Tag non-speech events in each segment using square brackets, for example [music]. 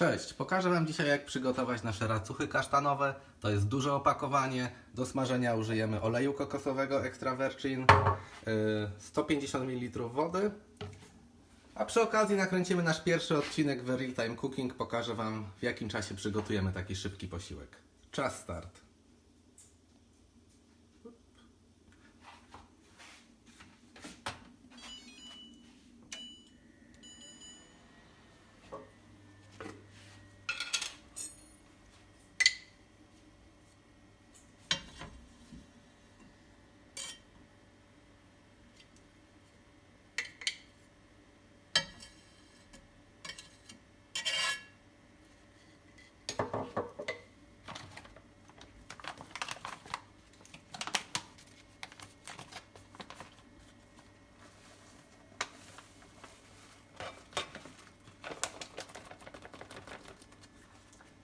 Cześć, pokażę Wam dzisiaj jak przygotować nasze racuchy kasztanowe. To jest duże opakowanie. Do smażenia użyjemy oleju kokosowego extra virgin, yy, 150 ml wody. A przy okazji nakręcimy nasz pierwszy odcinek Real Time Cooking. Pokażę Wam w jakim czasie przygotujemy taki szybki posiłek. Czas start.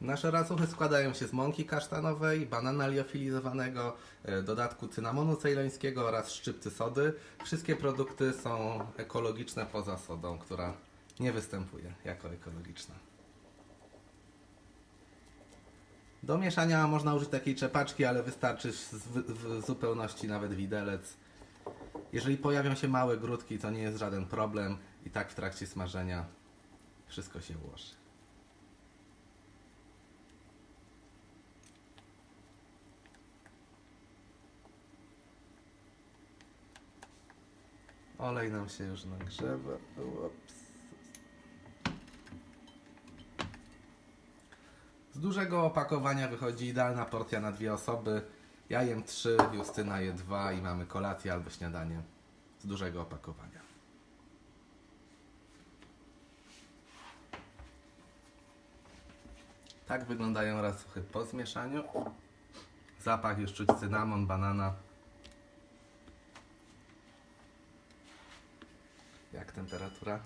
Nasze racuchy składają się z mąki kasztanowej, banana liofilizowanego, e, dodatku cynamonu cejlońskiego oraz szczypty sody. Wszystkie produkty są ekologiczne poza sodą, która nie występuje jako ekologiczna. Do mieszania można użyć takiej czepaczki, ale wystarczy w, zupełności nawet widelec. Jeżeli pojawią się małe grudki, to nie jest żaden problem i tak w trakcie smażenia wszystko się ułoży. Olej nam się już nagrzewa. Ups. Z dużego opakowania wychodzi idealna porcja na dwie osoby. Ja jem trzy, Justyna je dwa i mamy kolację albo śniadanie z dużego opakowania. Tak wyglądają racuchy po zmieszaniu. Zapach już czuć cynamon, banana. Jak temperatura?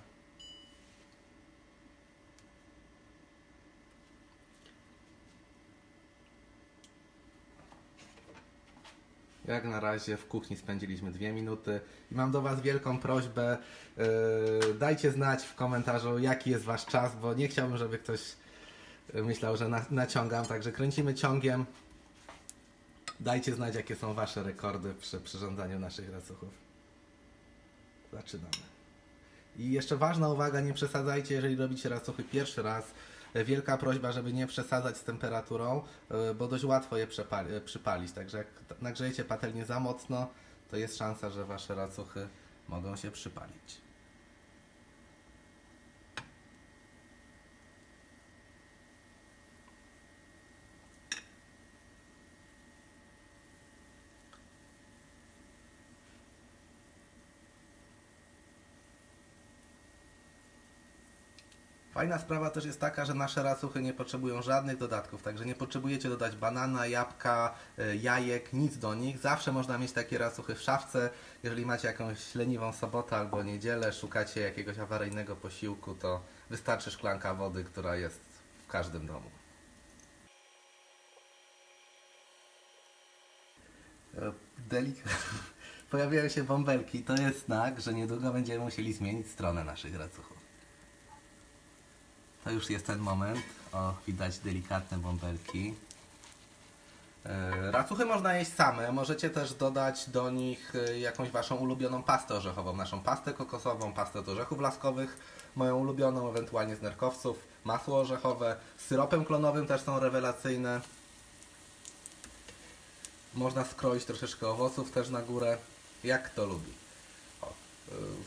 Jak na razie w kuchni spędziliśmy dwie minuty i mam do Was wielką prośbę. Yy, dajcie znać w komentarzu, jaki jest Wasz czas, bo nie chciałbym, żeby ktoś myślał, że na, naciągam. Także kręcimy ciągiem. Dajcie znać, jakie są Wasze rekordy przy przyrządzaniu naszych racuchów. Zaczynamy. I jeszcze ważna uwaga, nie przesadzajcie, jeżeli robicie racuchy pierwszy raz. Wielka prośba, żeby nie przesadzać z temperaturą, e, bo dość łatwo je e, przypalić. Także jak nagrzejecie patelnię za mocno, to jest szansa, że wasze racuchy mogą się przypalić. Fajna sprawa też jest taka, że nasze racuchy nie potrzebują żadnych dodatków, także nie potrzebujecie dodać banana, jabłka, e, jajek, nic do nich. Zawsze można mieć takie racuchy w szafce. Jeżeli macie jakąś leniwą sobotę albo niedzielę, szukacie jakiegoś awaryjnego posiłku, to wystarczy szklanka wody, która jest w każdym domu. E, delik... [laughs] Pojawiają się bąbelki. To jest znak, że niedługo będziemy musieli zmienić stronę naszych racuchów. To już jest ten moment. O, widać delikatne bąbelki. Racuchy można jeść same. Możecie też dodać do nich e, jakąś waszą ulubioną pastę orzechową. Naszą pastę kokosową, pastę od orzechów laskowych, moją ulubioną, ewentualnie z nerkowców, masło orzechowe. Z syropem klonowym też są rewelacyjne. Można skroić troszeczkę owoców też na górę, jak kto lubi.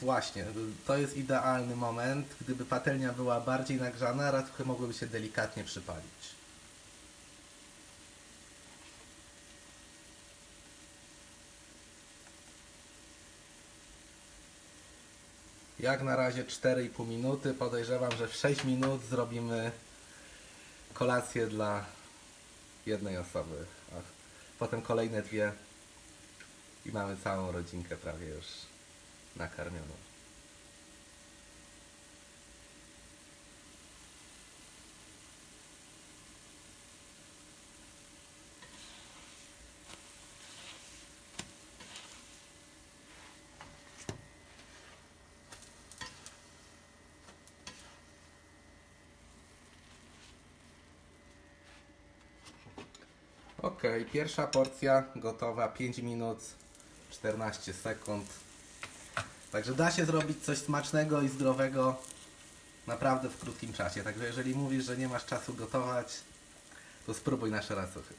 Właśnie, to jest idealny moment. Gdyby patelnia była bardziej nagrzana, racuchy mogłyby się delikatnie przypalić. Jak na razie 4,5 minuty. Podejrzewam, że w 6 minut zrobimy kolację dla jednej osoby. A potem kolejne dwie i mamy całą rodzinkę prawie już nakarmioną. Ok, pierwsza porcja gotowa 5 minut 14 sekund. Także da się zrobić coś smacznego i zdrowego naprawdę w krótkim czasie. Także jeżeli mówisz, że nie masz czasu gotować, to spróbuj nasze racuchy.